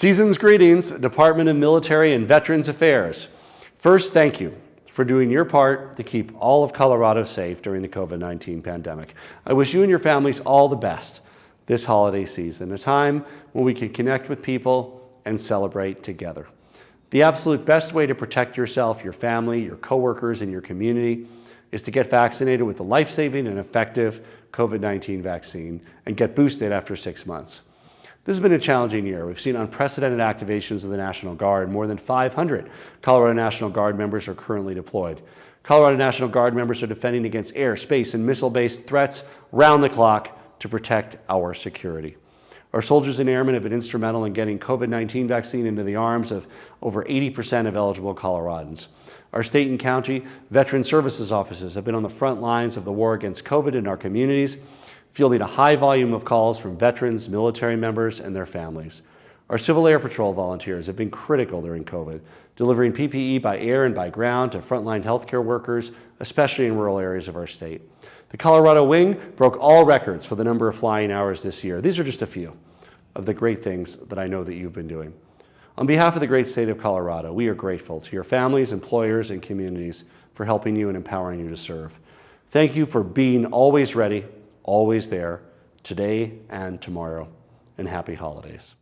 Season's greetings, Department of Military and Veterans Affairs. First, thank you for doing your part to keep all of Colorado safe during the COVID-19 pandemic. I wish you and your families all the best this holiday season, a time when we can connect with people and celebrate together. The absolute best way to protect yourself, your family, your coworkers, and your community is to get vaccinated with the life-saving and effective COVID-19 vaccine and get boosted after six months. This has been a challenging year. We've seen unprecedented activations of the National Guard. More than 500 Colorado National Guard members are currently deployed. Colorado National Guard members are defending against air, space, and missile-based threats round the clock to protect our security. Our soldiers and airmen have been instrumental in getting COVID-19 vaccine into the arms of over 80% of eligible Coloradans. Our state and county veteran services offices have been on the front lines of the war against COVID in our communities, fielding a high volume of calls from veterans, military members, and their families. Our Civil Air Patrol volunteers have been critical during COVID, delivering PPE by air and by ground to frontline healthcare workers, especially in rural areas of our state. The Colorado Wing broke all records for the number of flying hours this year. These are just a few of the great things that I know that you've been doing. On behalf of the great state of Colorado, we are grateful to your families, employers, and communities for helping you and empowering you to serve. Thank you for being always ready, always there, today and tomorrow, and happy holidays.